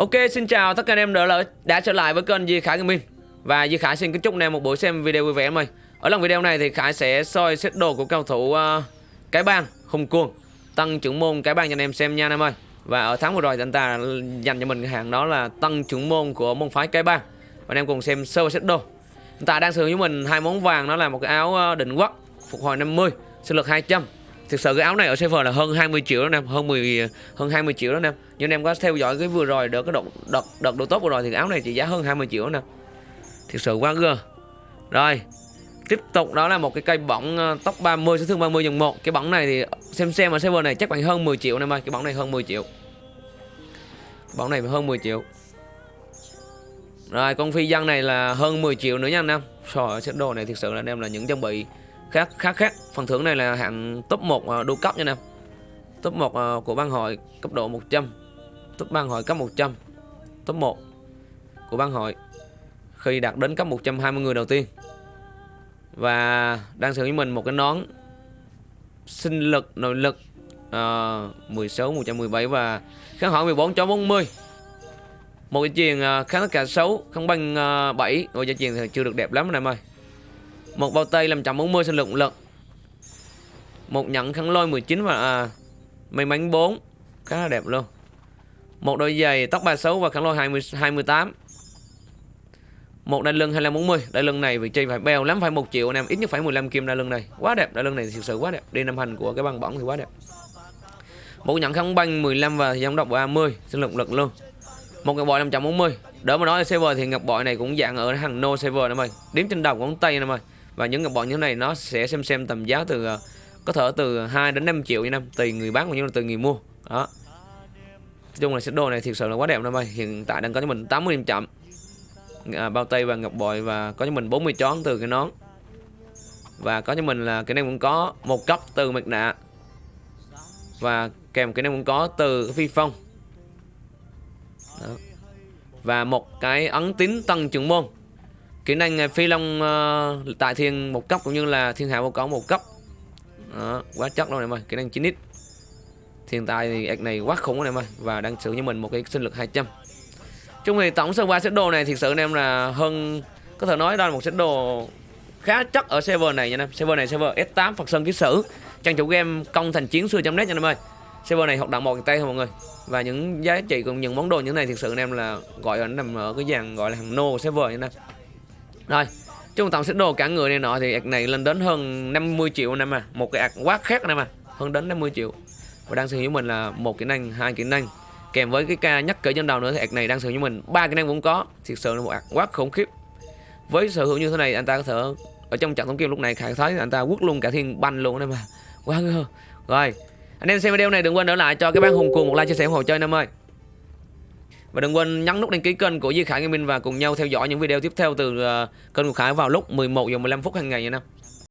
Ok, xin chào tất cả anh em đã, đã, đã trở lại với kênh Di Khải Gaming Và Di Khải xin kính chúc anh em một buổi xem video vui vẻ em ơi. Ở lần video này thì Khải sẽ soi xét đồ của cao thủ uh, Cái Bang, Hùng Cuồng Tăng trưởng môn Cái Bang cho anh em xem nha anh em ơi. Và ở tháng vừa rồi thì anh ta dành cho mình cái hàng đó là tăng trưởng môn của môn phái Cái Bang. Và anh em cùng xem sơ xét đồ. Anh ta đang sử dụng với mình hai món vàng đó là một cái áo ờ, định quốc Phục hồi 50, sinh lực 200 Thực sự cái áo này ở server là hơn 20 triệu đó anh em, hơn 10 hơn 20 triệu đó anh em. Nhưng em có theo dõi cái vừa rồi được cái đợt đợt đợt độ tốt vừa rồi thì áo này chỉ giá hơn 20 triệu đó nè. Thực sự quá gơ. Rồi. Tiếp tục đó là một cái cây bỏng ờ, tóc 30 số thương 30 dòng 1. Cái bỏng này thì xem xem ở server này chắc khoảng hơn 10 triệu nè em ơi, cái bỏng này hơn 10 triệu. Bỏng này hơn 10 triệu. Rồi con phi dân này là hơn 10 triệu nữa nha anh em. Trời set đồ này thực sự là anh em là những trang bị khác khác khác. Phần thưởng này là hạng top 1 à, đô cấp nha em top 1 à, của ban hội cấp độ 100 top ban hội cấp 100 top 1 của ban hội khi đạt đến cấp 120 người đầu tiên. Và đang sử với mình một cái nón sinh lực nội lực uh, 16 117 và kháng hỏi 14 cho 40 một cái chuyền uh, à, kháng tất cả xấu không bằng uh, 7 rồi gia chuyền thì chưa được đẹp lắm anh em ơi một bao tay 540 sinh lực lực một nhẫn khăn lôi 19 và à, may mắn 4 khá là đẹp luôn. Một đôi giày tóc 36 và khăn lôi 20, 28 một đai lưng 2540 đai lưng này vị trí phải bèo lắm phải 1 triệu anh em. Ít nhất phải 15 kim đai lưng này. Quá đẹp đai lưng này thực sự quá đẹp. Đi năm hành của cái băng bỏng thì quá đẹp. Một nhẫn khăn băng 15 và dòng độc 30 sinh lực lực luôn. Một ngọc bội 540 đỡ mà nói là server thì ngọc bội này cũng dạng ở hàng no server em ơi đếm trên đầu ngón tay em ơi và những bọn bội như thế này nó sẽ xem xem tầm giá từ ờ, có thể từ 2 đến 5 triệu như năm tùy người bán cũng như là từ người mua. Đó. Nói chung là set đồ này thực sự là quá đẹp năm ơi. Hiện tại đang có cho mình 80 điểm chậm. À, bao tay và ngọc bội và có cho mình 40 chón từ cái nón. Và có cho mình là cái này cũng có một cấp từ mặt nạ. Và kèm cái này cũng có từ phi phong. Đó. và một cái ấn tín tăng trưởng môn kỹ năng à, phi long uh, tại thiên một cấp cũng như là thiên hạ vô cấu một cấp. Đó, quá chất luôn em ơi kỹ năng 9 x hiện tại thì ạc này quá khủng em ơi và đang sử như mình một cái sinh lực 200 chung thì tổng sơ qua set đồ này thực sự anh em là hơn có thể nói đó là một set đồ khá chắc ở server này nha em. Server này server S8 Phật Sơn ký sử. Trang chủ game công thành chiến xưa net nha em ơi. Server này hoạt động một tay thôi mọi người. Và những giá trị cùng những món đồ như này thực sự anh em là gọi là nằm ở cái dàn gọi là hàng nô server nha em rồi Chung tổng sức đồ cả người này nọ thì ạc này lên đến hơn 50 triệu anh em à Một cái ạc quá khác anh em à Hơn đến 50 triệu. Và đang sử dụng mình là một kỹ năng, hai kỹ năng. Kèm với cái ca nhắc cỡ trên đầu nữa thì ạc này đang sử dụng mình. Ba kỹ năng cũng có thiệt sự là một ạc quá khủng khiếp. Với sở hữu như thế này anh ta có thể Ở trong trận thống kim lúc này khải thấy anh ta quất luôn cả thiên banh luôn anh em à Quá ngơ. Rồi anh em xem video này đừng quên để lại cho các bạn hùng cuồng một like chia sẻ ủng hộ chơi anh em ơi và đừng quên nhấn nút đăng ký kênh của Duy Khải Gaming và cùng nhau theo dõi những video tiếp theo từ ờ, kênh của Khải vào lúc 11 giờ 15 phút hàng ngày nha em.